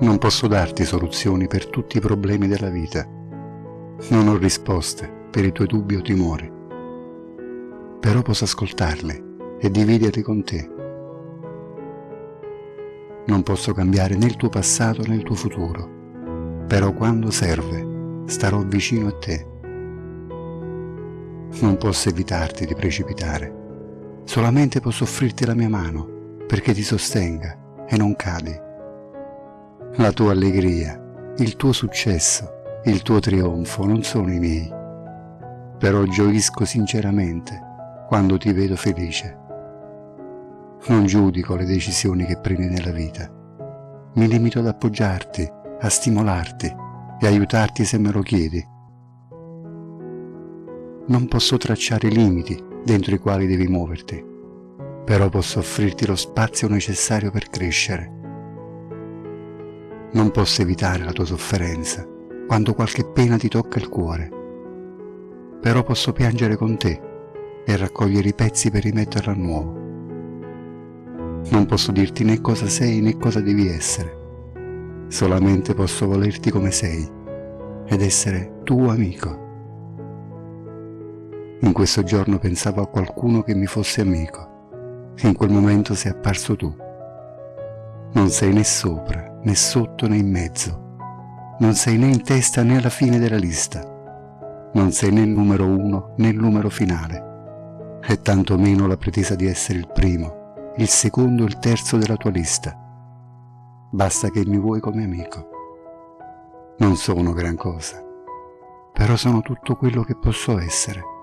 Non posso darti soluzioni per tutti i problemi della vita. Non ho risposte per i tuoi dubbi o timori. Però posso ascoltarli e dividerli con te. Non posso cambiare né il tuo passato né il tuo futuro, però quando serve starò vicino a te. Non posso evitarti di precipitare, solamente posso offrirti la mia mano perché ti sostenga e non cadi. La tua allegria, il tuo successo, il tuo trionfo non sono i miei, però gioisco sinceramente quando ti vedo felice. Non giudico le decisioni che prendi nella vita. Mi limito ad appoggiarti, a stimolarti e aiutarti se me lo chiedi. Non posso tracciare i limiti dentro i quali devi muoverti, però posso offrirti lo spazio necessario per crescere. Non posso evitare la tua sofferenza quando qualche pena ti tocca il cuore, però posso piangere con te e raccogliere i pezzi per rimetterlo a nuovo. Non posso dirti né cosa sei né cosa devi essere. Solamente posso volerti come sei ed essere tuo amico. In questo giorno pensavo a qualcuno che mi fosse amico. In quel momento sei apparso tu. Non sei né sopra, né sotto, né in mezzo. Non sei né in testa né alla fine della lista. Non sei né il numero uno né il numero finale. E tantomeno la pretesa di essere il primo il secondo o il terzo della tua lista. Basta che mi vuoi come amico. Non sono gran cosa, però sono tutto quello che posso essere.